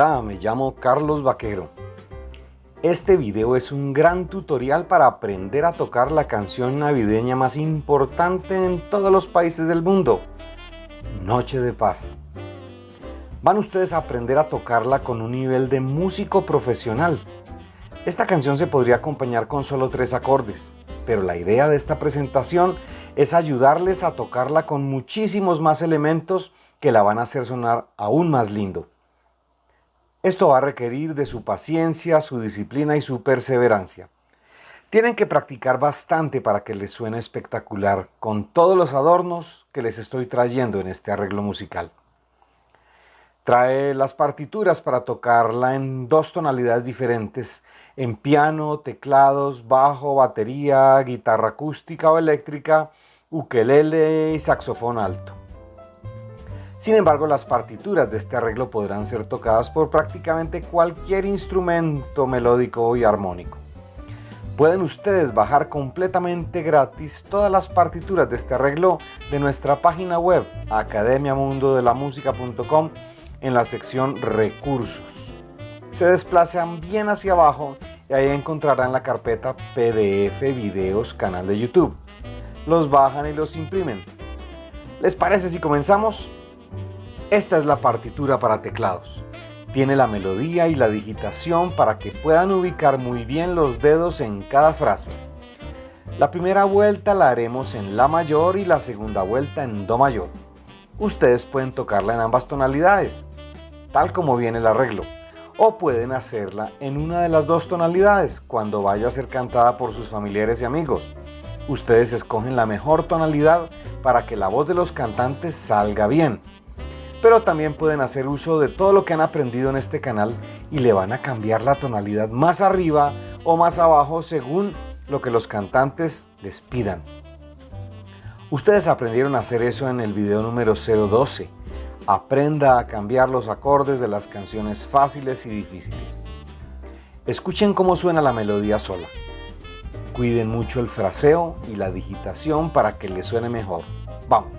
Hola, me llamo Carlos Vaquero. Este video es un gran tutorial para aprender a tocar la canción navideña más importante en todos los países del mundo, Noche de Paz. Van ustedes a aprender a tocarla con un nivel de músico profesional. Esta canción se podría acompañar con solo tres acordes, pero la idea de esta presentación es ayudarles a tocarla con muchísimos más elementos que la van a hacer sonar aún más lindo. Esto va a requerir de su paciencia, su disciplina y su perseverancia. Tienen que practicar bastante para que les suene espectacular, con todos los adornos que les estoy trayendo en este arreglo musical. Trae las partituras para tocarla en dos tonalidades diferentes, en piano, teclados, bajo, batería, guitarra acústica o eléctrica, ukelele y saxofón alto. Sin embargo, las partituras de este arreglo podrán ser tocadas por prácticamente cualquier instrumento melódico y armónico. Pueden ustedes bajar completamente gratis todas las partituras de este arreglo de nuestra página web academiamundodelamusica.com en la sección Recursos. Se desplazan bien hacia abajo y ahí encontrarán la carpeta PDF Videos Canal de YouTube. Los bajan y los imprimen. ¿Les parece si comenzamos? Esta es la partitura para teclados. Tiene la melodía y la digitación para que puedan ubicar muy bien los dedos en cada frase. La primera vuelta la haremos en La mayor y la segunda vuelta en Do mayor. Ustedes pueden tocarla en ambas tonalidades, tal como viene el arreglo, o pueden hacerla en una de las dos tonalidades cuando vaya a ser cantada por sus familiares y amigos. Ustedes escogen la mejor tonalidad para que la voz de los cantantes salga bien pero también pueden hacer uso de todo lo que han aprendido en este canal y le van a cambiar la tonalidad más arriba o más abajo según lo que los cantantes les pidan. Ustedes aprendieron a hacer eso en el video número 012. Aprenda a cambiar los acordes de las canciones fáciles y difíciles. Escuchen cómo suena la melodía sola. Cuiden mucho el fraseo y la digitación para que les suene mejor. Vamos.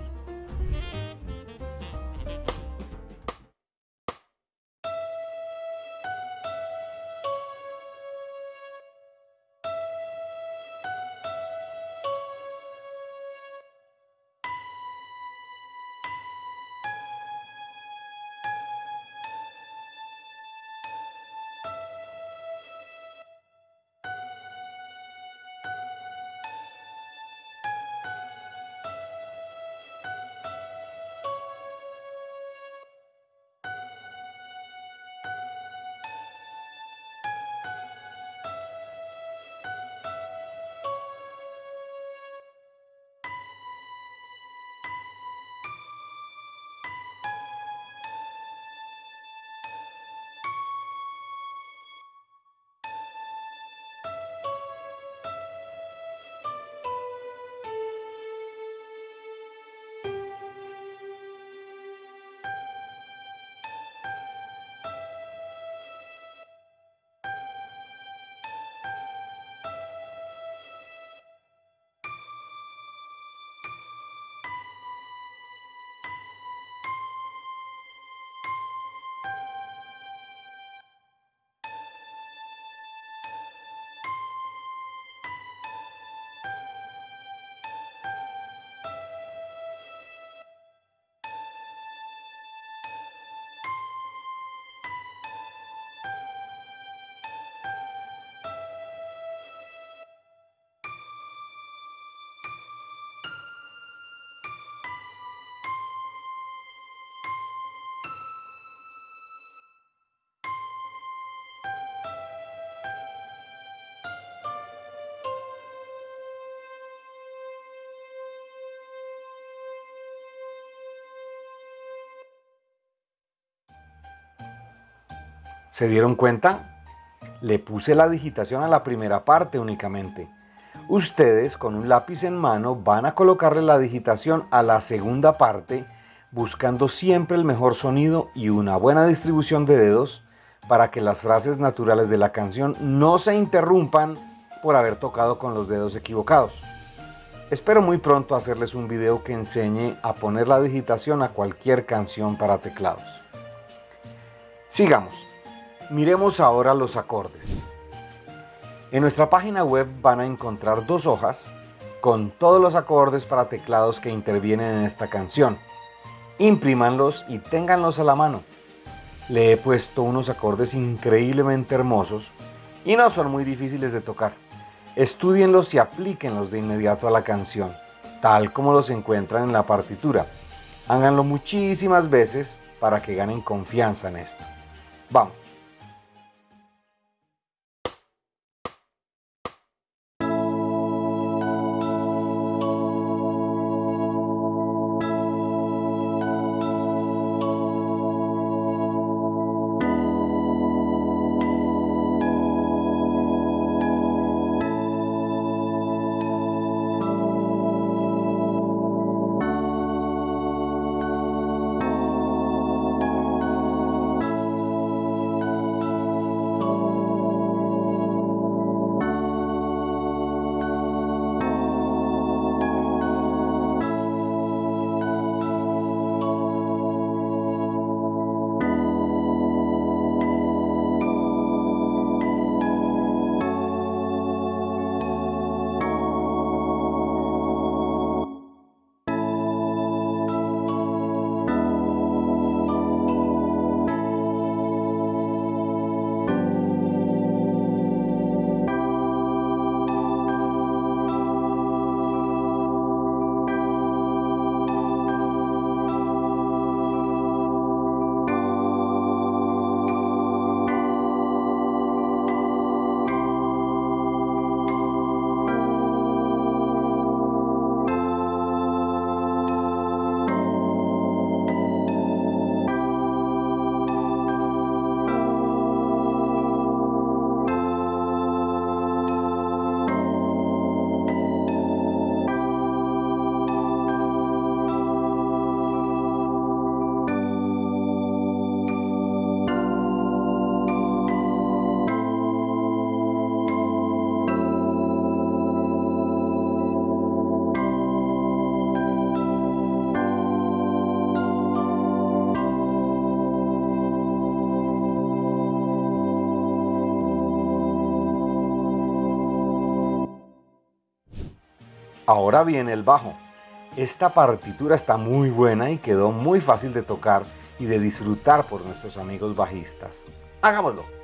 ¿Se dieron cuenta? Le puse la digitación a la primera parte únicamente. Ustedes con un lápiz en mano van a colocarle la digitación a la segunda parte buscando siempre el mejor sonido y una buena distribución de dedos para que las frases naturales de la canción no se interrumpan por haber tocado con los dedos equivocados. Espero muy pronto hacerles un video que enseñe a poner la digitación a cualquier canción para teclados. Sigamos. Miremos ahora los acordes. En nuestra página web van a encontrar dos hojas con todos los acordes para teclados que intervienen en esta canción. Imprímanlos y ténganlos a la mano. Le he puesto unos acordes increíblemente hermosos y no son muy difíciles de tocar. Estudienlos y aplíquenlos de inmediato a la canción, tal como los encuentran en la partitura. Háganlo muchísimas veces para que ganen confianza en esto. Vamos. Ahora viene el bajo. Esta partitura está muy buena y quedó muy fácil de tocar y de disfrutar por nuestros amigos bajistas. Hagámoslo.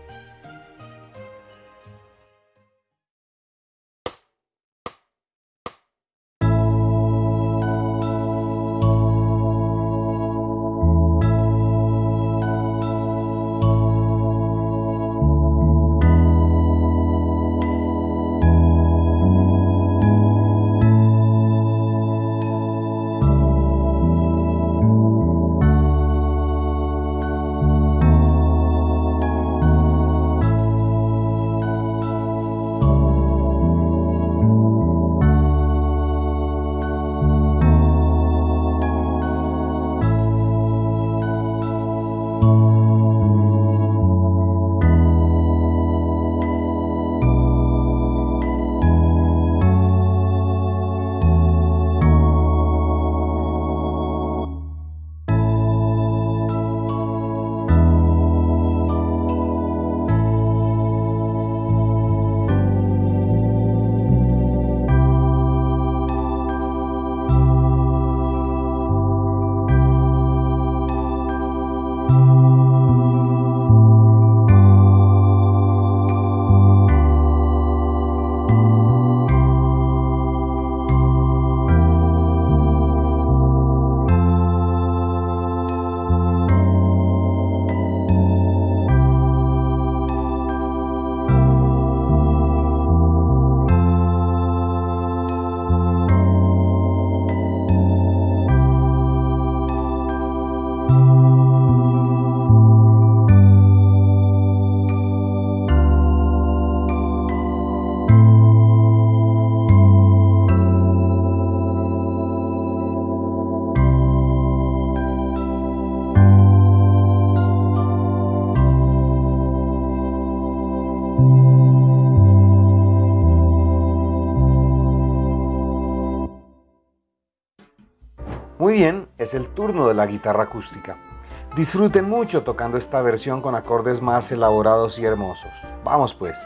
Es el turno de la guitarra acústica. Disfruten mucho tocando esta versión con acordes más elaborados y hermosos. Vamos pues.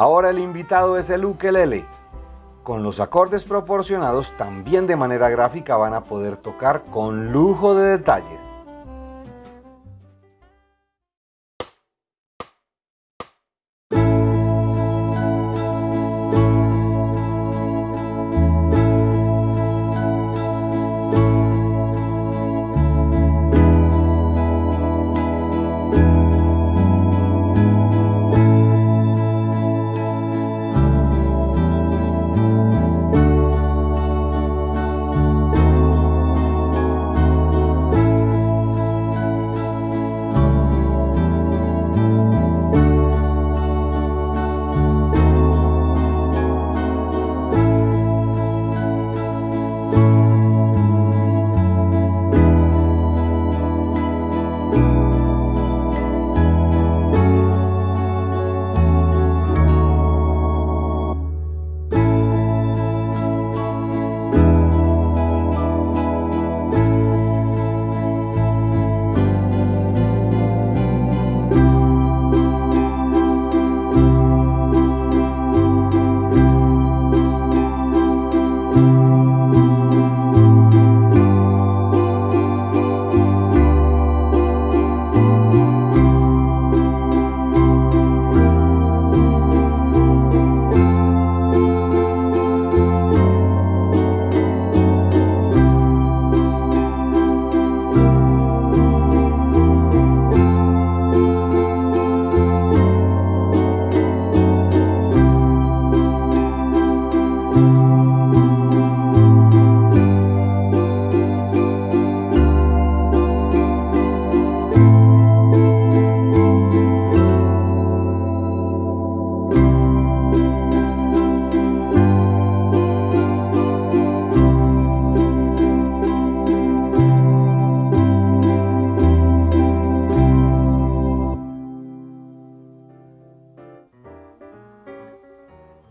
Ahora el invitado es el ukelele. Con los acordes proporcionados también de manera gráfica van a poder tocar con lujo de detalles.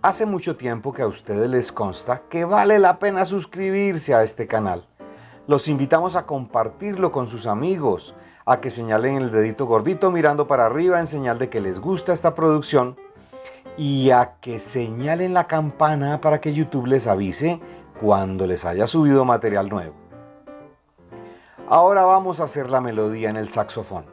Hace mucho tiempo que a ustedes les consta que vale la pena suscribirse a este canal. Los invitamos a compartirlo con sus amigos, a que señalen el dedito gordito mirando para arriba en señal de que les gusta esta producción y a que señalen la campana para que YouTube les avise cuando les haya subido material nuevo. Ahora vamos a hacer la melodía en el saxofón.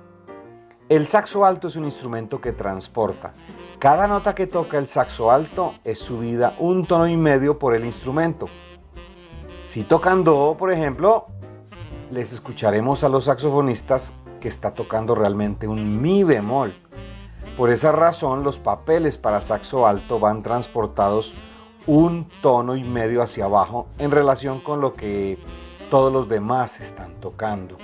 El saxo alto es un instrumento que transporta Cada nota que toca el saxo alto es subida un tono y medio por el instrumento. Si tocan do, por ejemplo, les escucharemos a los saxofonistas que está tocando realmente un mi bemol. Por esa razón, los papeles para saxo alto van transportados un tono y medio hacia abajo en relación con lo que todos los demás están tocando.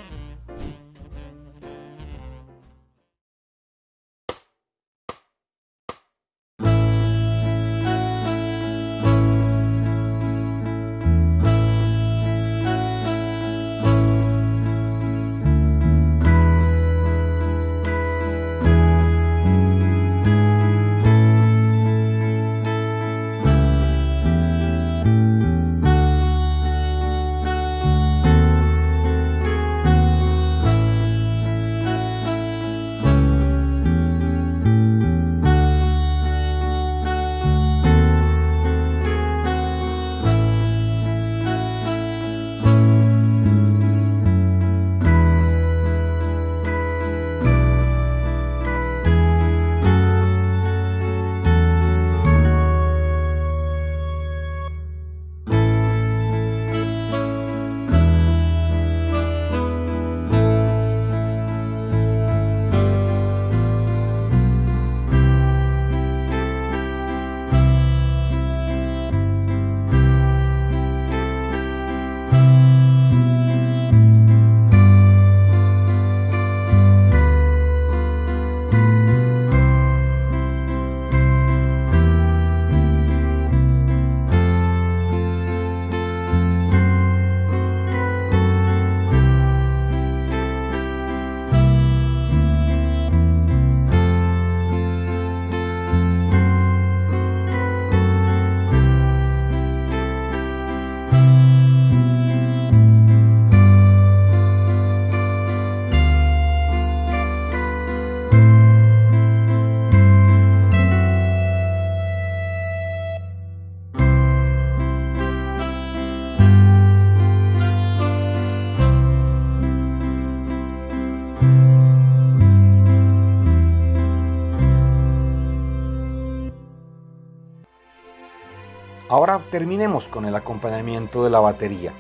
Ahora terminemos con el acompañamiento de la batería.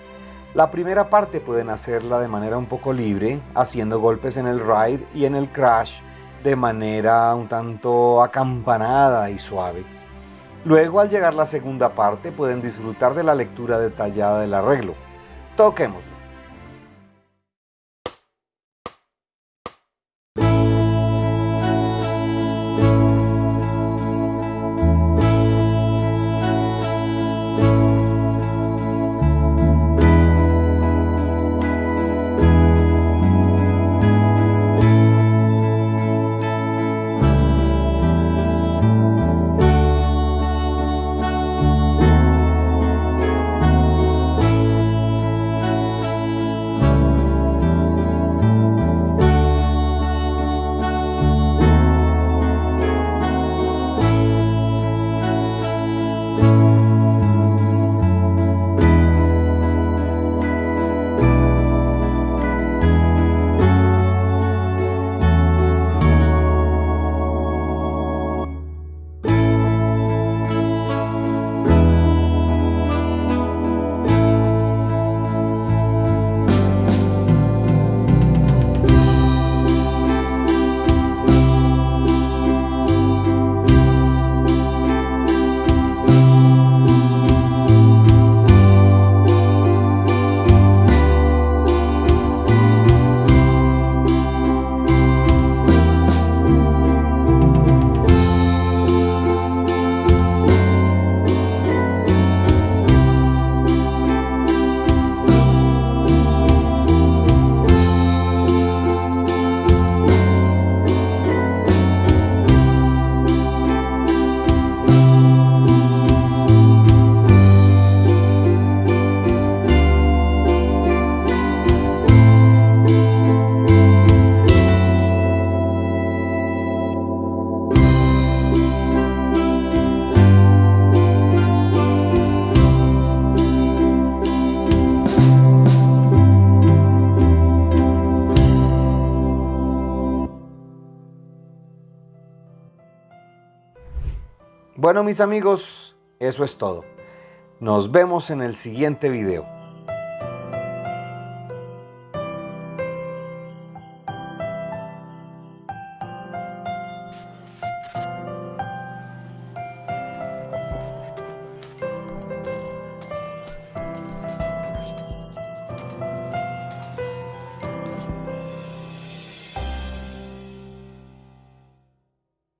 La primera parte pueden hacerla de manera un poco libre, haciendo golpes en el ride y en el crash de manera un tanto acampanada y suave. Luego al llegar la segunda parte pueden disfrutar de la lectura detallada del arreglo. Toquemos. Bueno mis amigos, eso es todo. Nos vemos en el siguiente video.